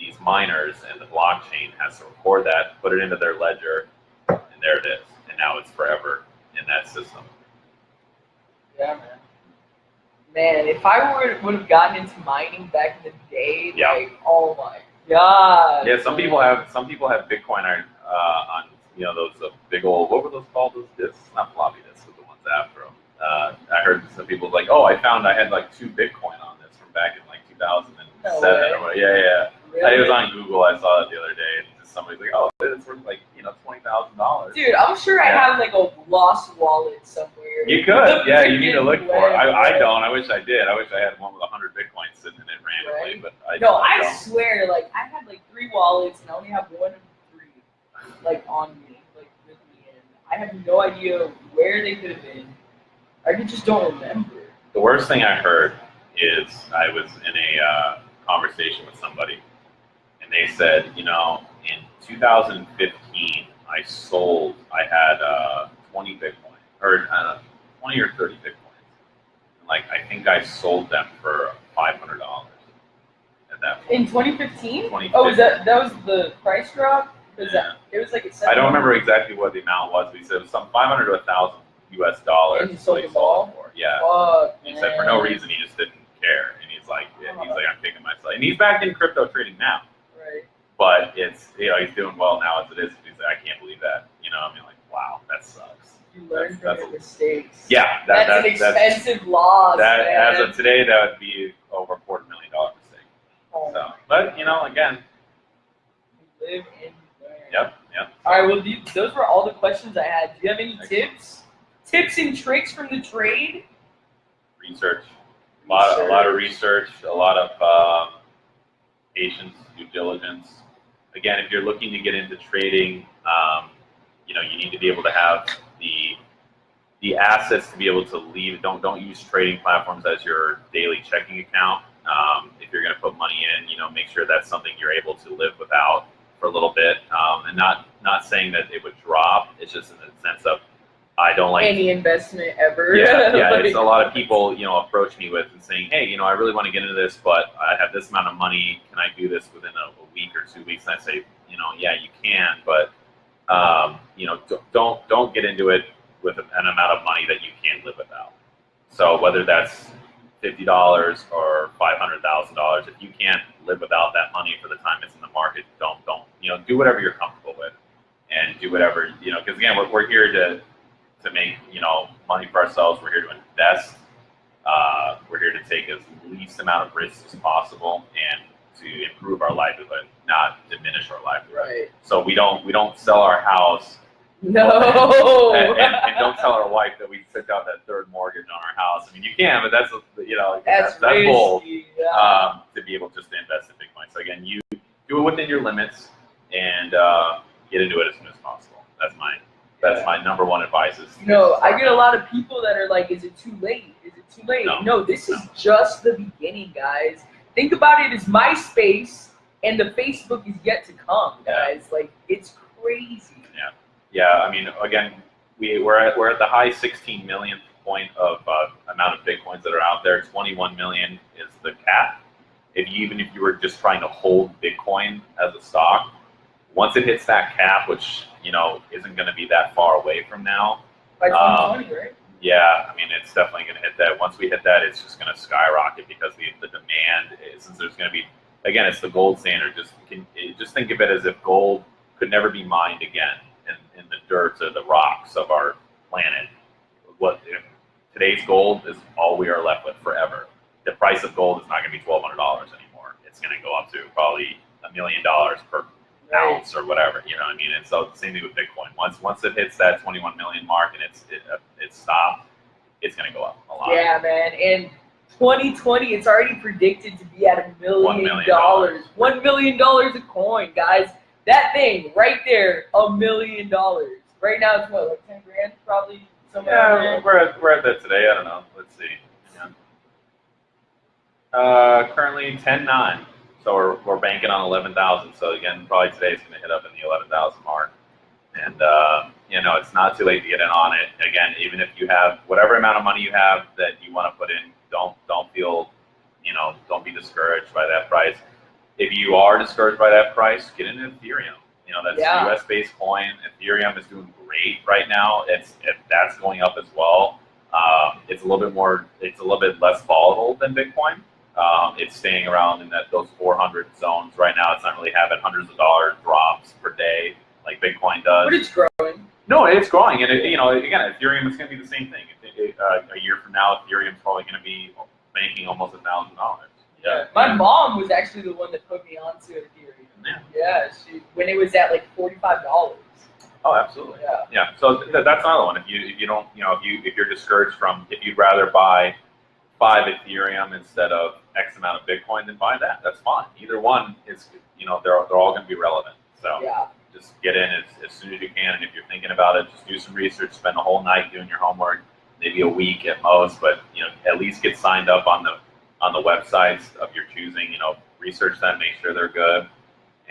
Speaker 2: these miners and the blockchain has to record that, put it into their ledger, and there it is. And now it's forever in that system.
Speaker 1: Yeah, man. Man, if I were would have gotten into mining back in the day,
Speaker 2: Yeah.
Speaker 1: like, oh my god.
Speaker 2: Yeah, some people have some people have Bitcoin on, uh, on you know those uh, big old what were those called? Those discs, not floppy disks, but the ones after them. Uh, I heard some people like, oh, I found I had like two Bitcoin on this from back in like 2007
Speaker 1: No
Speaker 2: or what. Yeah, yeah.
Speaker 1: Really?
Speaker 2: It was on Google. I saw it the other day, and somebody's like, "Oh, it's worth like you know twenty thousand dollars."
Speaker 1: Dude, I'm sure I have like a lost wallet somewhere.
Speaker 2: You could, yeah. You need to look for it. I, I don't. I wish I did. I wish I had one with hundred bitcoins sitting in it randomly,
Speaker 1: Right.
Speaker 2: but I,
Speaker 1: No,
Speaker 2: I
Speaker 1: I swear, like I had like three wallets and I only have one of three like on me, like with me, and I have no idea where they could have been. I just don't remember.
Speaker 2: The worst thing I heard is I was in a uh, conversation with somebody, they said, you know, in 2015, I sold, I had uh, 20 Bitcoin, or uh, 20 or 30 Bitcoins. And, like, I think I sold them for $500 at that point.
Speaker 1: In 2015?
Speaker 2: 2015.
Speaker 1: Oh, was that that was the price drop? Was
Speaker 2: Yeah.
Speaker 1: that it was like
Speaker 2: I don't remember exactly what the amount was, but he said it was some 500 to 1,000 US dollars.
Speaker 1: And he sold
Speaker 2: what he
Speaker 1: them
Speaker 2: sold
Speaker 1: all?
Speaker 2: for. Yeah.
Speaker 1: Fuck,
Speaker 2: He said for no reason he just didn't care, and he's like, yeah, he's
Speaker 1: Uh-huh.
Speaker 2: like, I'm picking myself, and he's back in crypto trading now. But it's you know he's doing well now as it is. He's like, I can't believe that, you know. I mean, like, wow, that sucks.
Speaker 1: You learn
Speaker 2: That's-
Speaker 1: from
Speaker 2: that's
Speaker 1: your mistakes.
Speaker 2: Yeah, that,
Speaker 1: that's
Speaker 2: that,
Speaker 1: an
Speaker 2: that's
Speaker 1: expensive loss,
Speaker 2: that
Speaker 1: man.
Speaker 2: as of today, that would be over a quarter million dollar mistake.
Speaker 1: Oh,
Speaker 2: So, but you know, again,
Speaker 1: you live and learn.
Speaker 2: yep, yep.
Speaker 1: All right. Well, those were all the questions I had. Do you have any tips? Tips and tricks from the trade?
Speaker 2: Research, a lot, a lot of research, a lot of um, patience, due diligence. Again, if you're looking to get into trading, um, you know, you need to be able to have the the assets to be able to leave. Don't don't use trading platforms as your daily checking account. Um, if you're going to put money in, you know, make sure that's something you're able to live without for a little bit, um, and not not saying that it would drop. It's just in the sense of I don't like
Speaker 1: Any investment ever?
Speaker 2: yeah, yeah.
Speaker 1: Like-
Speaker 2: It's a lot of people, you know, approach me with and saying, "Hey, you know, I really want to get into this, but I have this amount of money. Can I do this within a, a week or two weeks?" And I say, you know, yeah, you can, but um, you know, don't don't get into it with an amount of money that you can't live without. So whether that's fifty dollars or five hundred thousand dollars, if you can't live without that money for the time it's in the market, don't don't you know do whatever you're comfortable with, and do whatever you know because again we're, we're here to to make you know money for ourselves. We're here to invest. Uh, we're here to take as least amount of risks as possible and to improve our livelihood, not diminish our livelihood.
Speaker 1: Right.
Speaker 2: So we don't we don't sell our house
Speaker 1: No.
Speaker 2: and, and, and don't tell our wife that we took out that third mortgage on our house. I mean, you can, but that's you know
Speaker 1: that's
Speaker 2: that's, that's bold
Speaker 1: yeah.
Speaker 2: um, to be able just to invest in Bitcoin. So again, you do it within your limits and uh, get into it as soon as possible. That's my that's my number one advice. Is
Speaker 1: No, I get a lot of people that are like, "Is it too late? Is it too late?"
Speaker 2: No.
Speaker 1: No, this is
Speaker 2: No.
Speaker 1: just the beginning, guys. Think about it as MySpace, and the Facebook is yet to come,
Speaker 2: Yeah.
Speaker 1: guys. Like, it's crazy.
Speaker 2: Yeah, yeah, I mean, again, we we're at we're at the high 16 millionth point of uh, amount of bitcoins that are out there. 21 million is the cap. If you, even if you were just trying to hold Bitcoin as a stock, once it hits that cap, which you know isn't going to be that far away from now,
Speaker 1: By
Speaker 2: Um,
Speaker 1: 2020, right?
Speaker 2: yeah, I mean, it's definitely going to hit that. Once we hit that, it's just going to skyrocket because the, the demand is, since there's going to be, again, it's the gold standard. Just can, eh, just think of it as if gold could never be mined again in, in the dirt or the rocks of our planet. What if today's gold is all we are left with forever. The price of gold is not going to be twelve hundred dollars anymore. It's going to go up to probably a million dollars per. Ounce or whatever, you know what I mean? And so the same thing with Bitcoin. Once once it hits that 21 million mark and it's it, uh, it's stopped, it's gonna go up a lot.
Speaker 1: Yeah, man. And 2020, it's already predicted to be at a million
Speaker 2: million
Speaker 1: dollars. One million dollars a coin, guys. That thing right there, a million dollars. Right now, it's what, like 10 grand, probably somewhere
Speaker 2: Yeah, we're at, we're at that today. I don't know. Let's see. Yeah. Uh, currently 10.9. So we're, we're banking on 11,000. So again, probably today it's going to hit up in the 11,000 mark. And, uh, you know, it's not too late to get in on it. Again, even if you have whatever amount of money you have that you want to put in, don't, don't feel, you know, don't be discouraged by that price. If you are discouraged by that price, get into Ethereum. You know, that's
Speaker 1: Yeah.
Speaker 2: a US based coin. Ethereum is doing great right now. It's, if that's going up as well. Um, it's a little bit more, it's a little bit less volatile than Bitcoin. Um, it's staying around in that those 400 zones right now. It's not really having hundreds of dollar drops per day like Bitcoin does.
Speaker 1: But it's growing.
Speaker 2: No, it's growing, and it, you know, again, Ethereum is going to be the same thing. It, uh, a year from now, Ethereum is probably going to be making almost a thousand dollars. Yeah.
Speaker 1: My mom was actually the one that put me onto Ethereum.
Speaker 2: Yeah.
Speaker 1: Yeah, she when it was at like forty-five dollars.
Speaker 2: Oh, absolutely.
Speaker 1: Yeah.
Speaker 2: Yeah. So th- that's another one. If you if you don't, you know, if you if you're discouraged from, if you'd rather buy five Ethereum instead of X amount of Bitcoin, then buy that. That's fine. Either one is, you know, they're they're all going to be relevant. So
Speaker 1: Yeah.
Speaker 2: just get in as, as soon as you can. And if you're thinking about it, just do some research. Spend the whole night doing your homework, maybe a week at most, but you know, at least get signed up on the on the websites of your choosing. You know, research them, make sure they're good,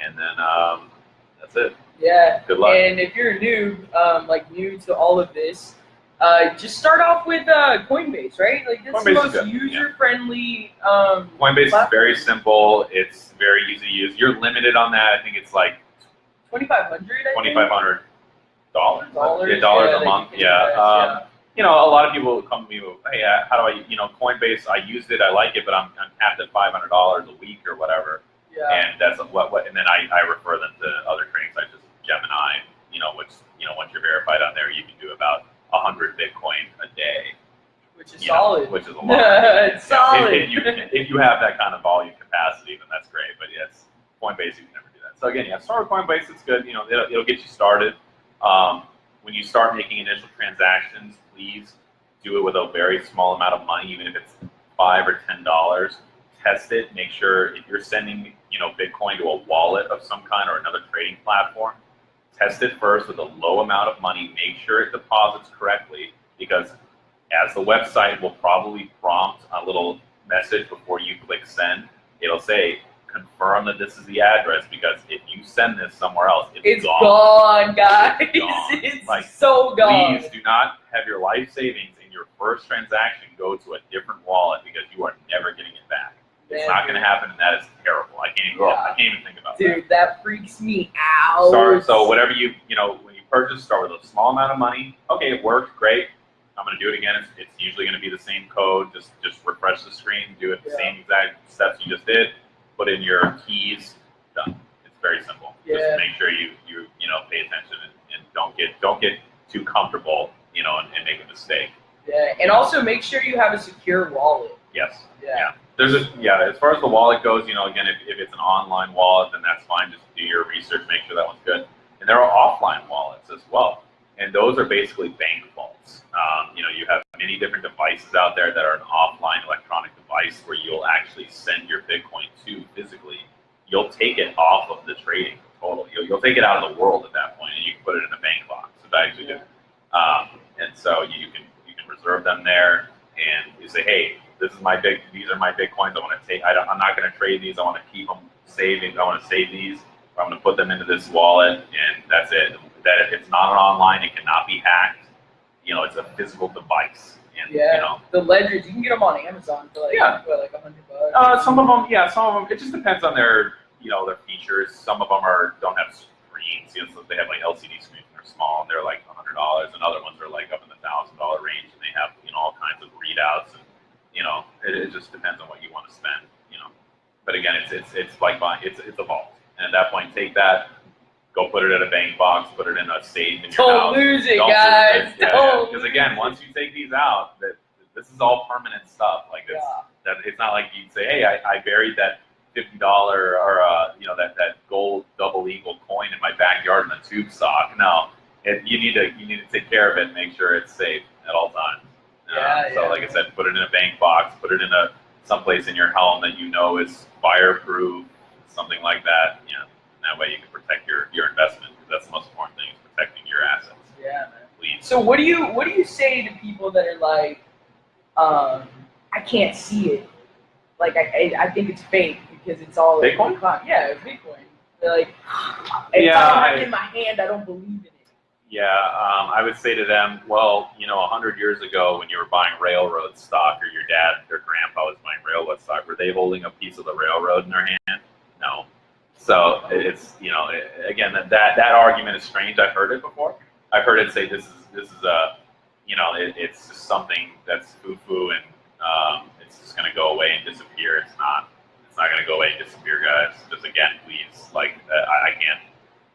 Speaker 2: and then um, that's it.
Speaker 1: Yeah.
Speaker 2: Good luck.
Speaker 1: And if you're new, um, like new to all of this, uh, just start off with uh, Coinbase, right? Like the
Speaker 2: Coinbase is
Speaker 1: most user-friendly. Um,
Speaker 2: Coinbase is very simple. It's very easy to use. You're limited on that. I think it's like
Speaker 1: 2,500. I
Speaker 2: twenty
Speaker 1: think?
Speaker 2: five hundred dollars.
Speaker 1: Dollars.
Speaker 2: Yeah, dollars
Speaker 1: yeah,
Speaker 2: a month.
Speaker 1: you
Speaker 2: Yeah. Um, you know, a lot of people come to me with, hey, uh, how do I, you know, Coinbase, I used it, I like it, but I'm, I'm capped at $500 a week or whatever.
Speaker 1: yeah. Yeah.
Speaker 2: And that's what, what, and then I, I refer them to other trading sites, just Gemini, you know, which, you know, once you're verified on there, you can do about 100 Bitcoin a day.
Speaker 1: Which is
Speaker 2: you know,
Speaker 1: solid.
Speaker 2: Which is a lot.
Speaker 1: It's solid.
Speaker 2: If, if you, if you have that kind of volume capacity, then that's great, but yes, Coinbase, you can never do that. So again, yeah, start with Coinbase, it's good, you know, it'll, it'll get you started. Um, when you start making initial transactions, please do it with a very small amount of money, even if it's five or ten dollars. Test it. Make sure if you're sending, you know, Bitcoin to a wallet of some kind or another trading platform, test it first with a low amount of money. Make sure it deposits correctly, because as the website will probably prompt a little message before you click send. It'll say confirm that this is the address because if you send this somewhere else, it's,
Speaker 1: It's
Speaker 2: gone.
Speaker 1: gone, guys.
Speaker 2: It's gone.
Speaker 1: It's
Speaker 2: Like,
Speaker 1: so gone.
Speaker 2: Please do not have your life savings in your first transaction go to a different wallet because you are never getting it back. It's not going to happen, and that is terrible. I can't even.
Speaker 1: Yeah.
Speaker 2: I can't even think about
Speaker 1: Dude, that freaks me out.
Speaker 2: that. Start, so whatever you you know when you purchase, start with a small amount of money. Okay, it worked, great. I'm going to do it again. It's, it's usually going to be the same code. Just just refresh the screen, do it the
Speaker 1: Yeah.
Speaker 2: same exact steps you just did. Put in your keys. Done. It's very simple.
Speaker 1: Yeah.
Speaker 2: Just make sure you you you know pay attention and, and don't get don't get too comfortable you know and, and make a mistake.
Speaker 1: Yeah, and also make sure you have a secure wallet.
Speaker 2: Yes.
Speaker 1: Yeah.
Speaker 2: There's a yeah. As far as the wallet goes, you know, again, if, if it's an online wallet, then that's fine. Just do your research, make sure that one's good. And there are offline wallets as well, and those are basically bank vaults. Um, you know, you have many different devices out there that are an offline electronic device where you'll actually send your Bitcoin to physically. You'll take it off of the trading total. You'll, you'll take it out of the world at that point, and you can put it in a bank box. So that actually good. Um, and so you can you can reserve them there, and you say, hey, this is my big. These are my bitcoins. I want to take. I I'm not going to trade these. I want to keep them saving. I want to save these. I'm going to put them into this wallet, and that's it. That if it's not an online. It cannot be hacked. You know, it's a physical device. And
Speaker 1: Yeah.
Speaker 2: you know,
Speaker 1: The ledgers, you can get them on Amazon for like,
Speaker 2: Yeah.
Speaker 1: what, like a hundred bucks.
Speaker 2: uh, some of them, yeah, some of them. It just depends on their, you know, their features. Some of them are don't have screens. You know, so they have like LCD screens and they're small and they're like a hundred dollars, and other ones are like up in the thousand dollar range and they have you know all kinds of readouts and you know it, it just depends on what you want to spend. You know, but again, it's it's it's like buying it's it's a vault, and at that point, take that, go put it in a bank box, put it in a safe in your
Speaker 1: Don't
Speaker 2: house.
Speaker 1: lose it,
Speaker 2: Don't lose
Speaker 1: guys.
Speaker 2: it. Yeah,
Speaker 1: Don't.
Speaker 2: Because again, once you take these out, that this is all permanent stuff. Like this,
Speaker 1: Yeah.
Speaker 2: that it's not like you'd say, hey, I, I buried that fifty dollar or uh, you know that that gold double eagle coin in my backyard in a tube sock. No, it, you need to you need to take care of it and make sure it's safe at all times. Uh,
Speaker 1: Yeah,
Speaker 2: so
Speaker 1: yeah.
Speaker 2: like I said, put it in a bank box, put it in a someplace in your home that you know is fireproof, something like that. You and that way you can protect your your investment because that's the most important thing is protecting your assets.
Speaker 1: Yeah, man.
Speaker 2: Please.
Speaker 1: So what do you what do you say to people that are like, um, I can't see it, like I I, I think it's fake because it's all
Speaker 2: Bitcoin?
Speaker 1: Yeah, Bitcoin. They're like, if
Speaker 2: Yeah,
Speaker 1: I don't in my hand, I don't believe in it.
Speaker 2: Yeah, um, I would say to them, well, you know, a hundred years ago when you were buying railroad stock, or your dad or grandpa was buying railroad stock, were they holding a piece of the railroad in their hand? No. So it's you know, again, that that, that argument is strange. I've heard it before. I've heard it say this is this is a, you know, it, it's just something that's foo-foo and um, it's just going to go away and disappear. It's not. It's not going to go away and disappear, guys. Just again, please, like uh, I, I can't.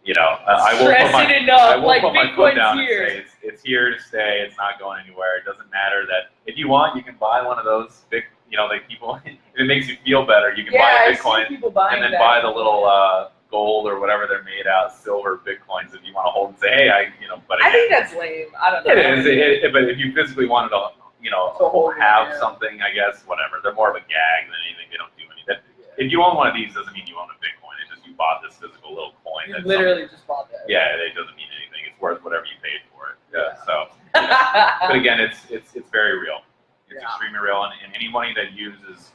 Speaker 2: You know, I, I will put my,
Speaker 1: enough,
Speaker 2: I will
Speaker 1: like
Speaker 2: put my foot
Speaker 1: Bitcoin's
Speaker 2: down
Speaker 1: here.
Speaker 2: and say it's, it's here to stay. It's not going anywhere. It doesn't matter that if you want, you can buy one of those big. You know, like people. if it makes you feel better, you can
Speaker 1: yeah,
Speaker 2: buy a Bitcoin and then
Speaker 1: that.
Speaker 2: buy the little uh, gold or whatever they're made out, silver bitcoins if you want to hold and say, hey, I, you know. But
Speaker 1: I think that's lame. I don't know.
Speaker 2: it is. It, it, but if you physically wanted to, you know,
Speaker 1: hold
Speaker 2: have
Speaker 1: yeah.
Speaker 2: something, I guess, whatever. They're more of a gag than anything. They don't do anything. If you own one of these, doesn't mean you own a Bitcoin. It's just you bought this physical little coin
Speaker 1: You literally just bought that.
Speaker 2: yeah, it doesn't mean anything. It's worth whatever you paid for it.
Speaker 1: Yeah.
Speaker 2: So, but again, it's it's it's very real. It's
Speaker 1: Yeah.
Speaker 2: extremely real, and, and anybody that uses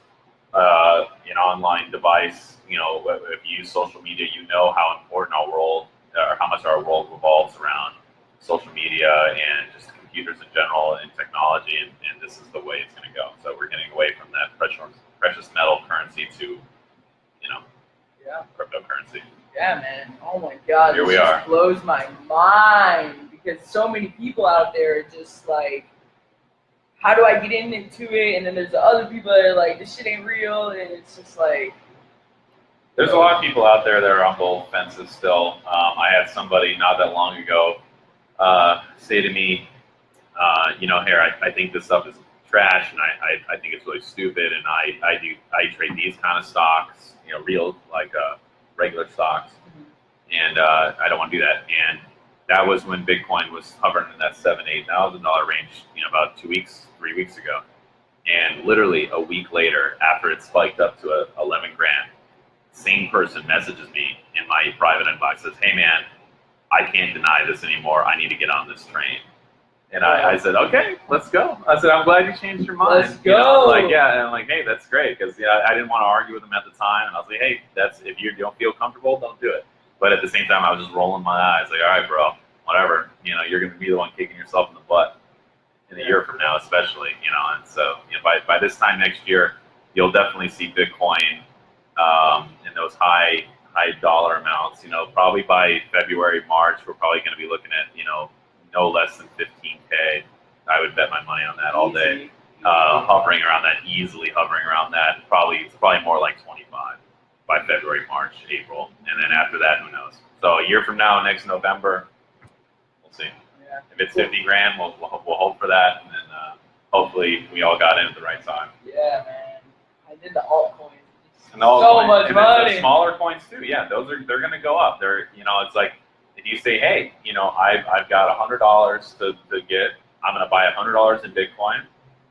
Speaker 2: uh, an online device, you know, if if you use social media, you know how important our world, or how much our world revolves around social media and just computers in general and technology, and, and this is the way it's going to go. So we're getting away from that precious precious metal currency to, you know,
Speaker 1: yeah.
Speaker 2: cryptocurrency.
Speaker 1: Yeah, man. Oh my god.
Speaker 2: Here
Speaker 1: this
Speaker 2: we
Speaker 1: just
Speaker 2: are.
Speaker 1: blows my mind because so many people out there are just like, how do I get in into it? And then there's the other people that are like, this shit ain't real, and it's just like,
Speaker 2: There's a lot of people out there that are on both fences still. Um, I had somebody not that long ago uh, say to me, uh, you know, here, I, I think this stuff is trash and I, I, I think it's really stupid and I, I do I trade these kind of stocks, you know, real like uh, regular stocks, and uh, I don't want to do that. And that was when Bitcoin was hovering in that seven, eight thousand dollar range, you know, about two weeks, three weeks ago. And literally a week later, after it spiked up to a, 11 grand, same person messages me in my private inbox says, "Hey man, I can't deny this anymore. I need to get on this train." And I, I said, "Okay, let's go." I said, "I'm glad you changed your mind."
Speaker 1: Let's
Speaker 2: You know,
Speaker 1: go.
Speaker 2: like yeah, and I'm like, "Hey, that's great," because yeah, I didn't want to argue with him at the time, and I was like, "Hey, that's if you don't feel comfortable, don't do it." But at the same time, I was just rolling my eyes, like, "All right, bro, whatever. You know, you're gonna be the one kicking yourself in the butt in a year from now, especially. You know, and so you know, by by this time next year, you'll definitely see Bitcoin um, in those high high dollar amounts. You know, probably by February, March, we're probably going to be looking at you know no less than 15k. I would bet my money on that all day. Uh, hovering around that, easily hovering around that. Probably it's probably more like 25 by February, March, April, and then after that, who knows? So a year from now, next November, we'll see.
Speaker 1: Yeah.
Speaker 2: If it's 50 grand, we'll we'll, we'll hope for that, and then uh, hopefully we all got in at the right time.
Speaker 1: Yeah, man. I did the altcoins. It's
Speaker 2: And all
Speaker 1: so much
Speaker 2: and then the
Speaker 1: money.
Speaker 2: smaller coins too. Yeah, those are they're gonna go up. They're you know it's like if you say hey you know I've I've got a hundred dollars to to get I'm gonna buy a hundred dollars in Bitcoin.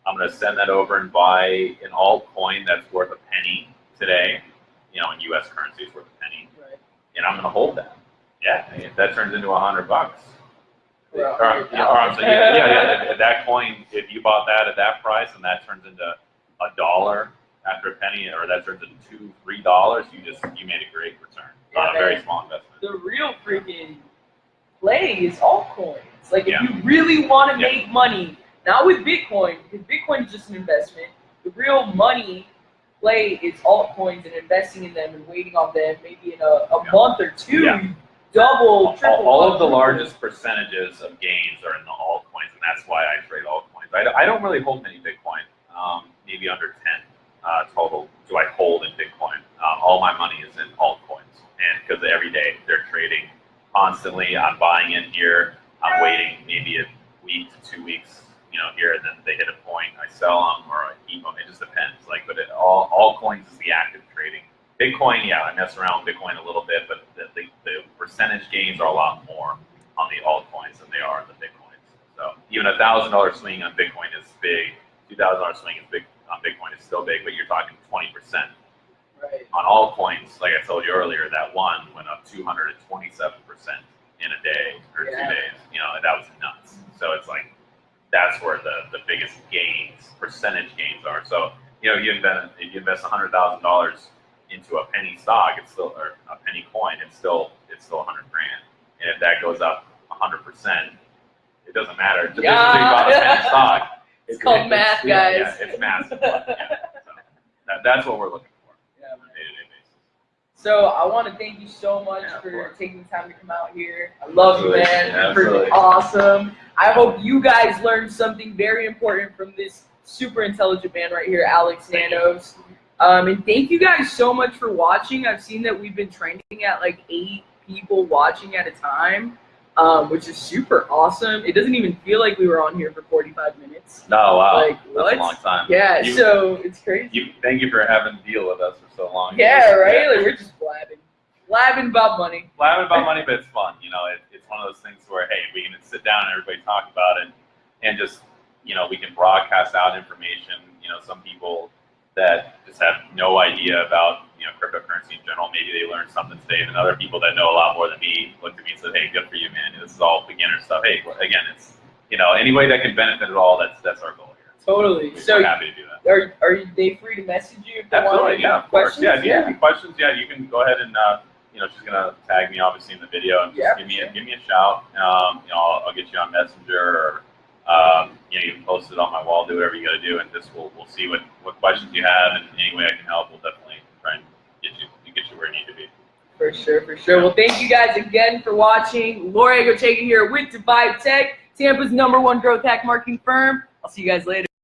Speaker 2: I'm gonna send that over and buy an altcoin that's worth a penny today. You know in U.S. currency it's worth a penny,
Speaker 1: Right.
Speaker 2: and I'm gonna hold that. Yeah, if that turns into a hundred bucks. Or, yeah, or saying, yeah, yeah, yeah. If, that coin, if you bought that at that price and that turns into a dollar after a penny, or that turns into two, three dollars, you just you made a great return on a very small investment.
Speaker 1: the real freaking play is altcoins. Like if
Speaker 2: Yeah.
Speaker 1: you really want to
Speaker 2: Yeah.
Speaker 1: make money, not with Bitcoin, because Bitcoin is just an investment. The real money play is altcoins and investing in them and waiting on them. Maybe in a, a
Speaker 2: Yeah.
Speaker 1: month or two,
Speaker 2: Yeah.
Speaker 1: double, triple.
Speaker 2: all of the
Speaker 1: quadruple.
Speaker 2: largest percentages of gains are in the altcoins, and that's why I trade altcoins. I, don't- I don't really hold many Bitcoin, um, maybe under 10 uh, total do I hold in Bitcoin. Um, all my money is in altcoins, and because every day they're trading constantly, I'm buying in here, I'm waiting maybe a week to two weeks, you know, here, and then they hit a point, I sell them or I keep them. It just depends. Like, but it, all altcoins is the active trading. Bitcoin, yeah, I mess around with Bitcoin a little bit, but the, the, the percentage gains are a lot more on the altcoins than they are in the Bitcoins. So even a thousand dollar swing on Bitcoin is big. Two thousand dollar swing is big on Bitcoin is still big, but you're talking twenty percent
Speaker 1: Right.
Speaker 2: on altcoins. Like I told you earlier, that one went up two hundred and twenty seven percent in a day or
Speaker 1: Yeah.
Speaker 2: two days. You know, that was nuts. So it's like that's where the, the biggest gains, percentage gains are. So, you know, you invest if you invest hundred thousand dollars into a penny stock, it's still or a penny coin, it's still it's still a hundred grand. And if that goes up hundred percent, it doesn't matter. Just
Speaker 1: Yeah.
Speaker 2: because you bought a penny stock.
Speaker 1: It's called math,
Speaker 2: yeah,
Speaker 1: guys.
Speaker 2: Yeah, it's massive. yeah. So that, that's what we're looking for
Speaker 1: Yeah,
Speaker 2: on a day-to-day basis.
Speaker 1: So I want to thank you so much
Speaker 2: Yeah,
Speaker 1: for
Speaker 2: course.
Speaker 1: taking the time to come out here. I love you, man.
Speaker 2: Yeah,
Speaker 1: You're freaking
Speaker 2: absolutely.
Speaker 1: awesome. I hope you guys learned something very important from this super intelligent man right here, Alex. Nanos. Um, and thank you guys so much for watching. I've seen that we've been trending at like eight people watching at a time, um, which is super awesome. It doesn't even feel like we were on here for 45 minutes.
Speaker 2: No, wow,
Speaker 1: Like,
Speaker 2: that's
Speaker 1: what?
Speaker 2: a long time.
Speaker 1: Yeah,
Speaker 2: You-
Speaker 1: so it's crazy.
Speaker 2: You, thank you for having to deal with us for so long.
Speaker 1: yeah, right? Like we're just blabbing. Blabbing about money.
Speaker 2: laughing about money, but it's fun. You know, it, it's one of those things where hey, we can sit down and everybody talk about it, and just you know, we can broadcast out information. You know, some people that just have no idea about you know cryptocurrency in general. Maybe they learned something today, and other people that know a lot more than me looked at me and said, "Hey, good for you, man. This is all beginner stuff." Hey, again, it's you know any way that can benefit at all. That's that's our goal here.
Speaker 1: Totally.
Speaker 2: We're
Speaker 1: So
Speaker 2: happy to do that.
Speaker 1: are are they free to message you if they want
Speaker 2: Absolutely,
Speaker 1: to
Speaker 2: yeah, of course.
Speaker 1: questions?
Speaker 2: Yeah, if you have any questions, yeah, you can go ahead and uh, you know she's gonna tag me obviously in the video and just
Speaker 1: Yeah,
Speaker 2: give me a give me a shout. Um, you know, I'll, I'll get you on Messenger or um, you know you can post it on my wall, do whatever you got to do, and just we'll we'll see what what questions you have, and any way I can help, we'll definitely try and get you get you where you need to be.
Speaker 1: For sure, for sure. Well, thank you guys again for watching. Laura Egorchega here with Divide Tech, Tampa's number one growth hack marketing firm. I'll see you guys later.